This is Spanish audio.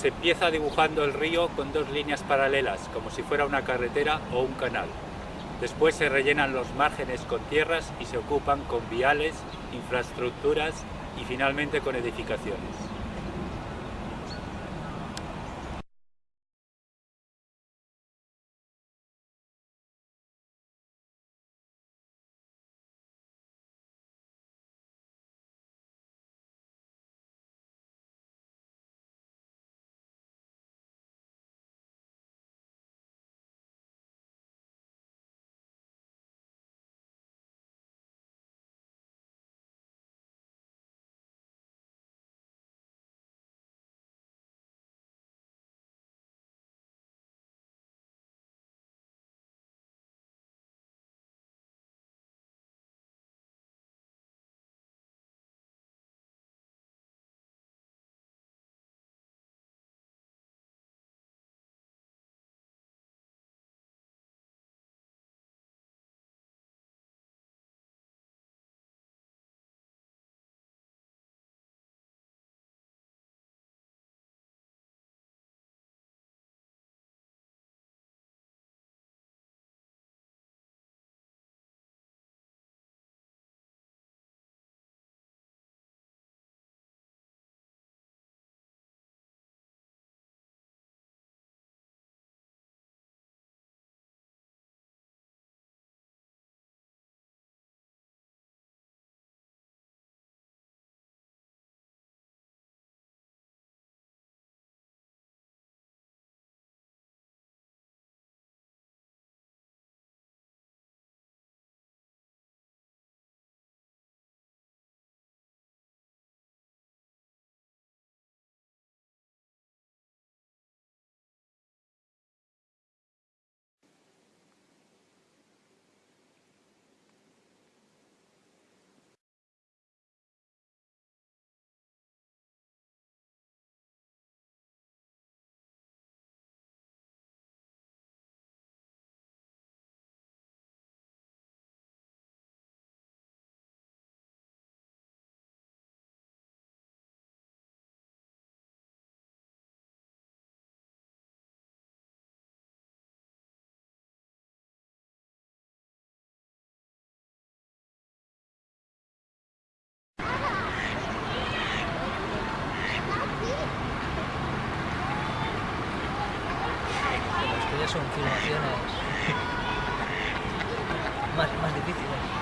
Se empieza dibujando el río con dos líneas paralelas, como si fuera una carretera o un canal. Después se rellenan los márgenes con tierras y se ocupan con viales, infraestructuras y finalmente con edificaciones. Son filmaciones más, más difíciles.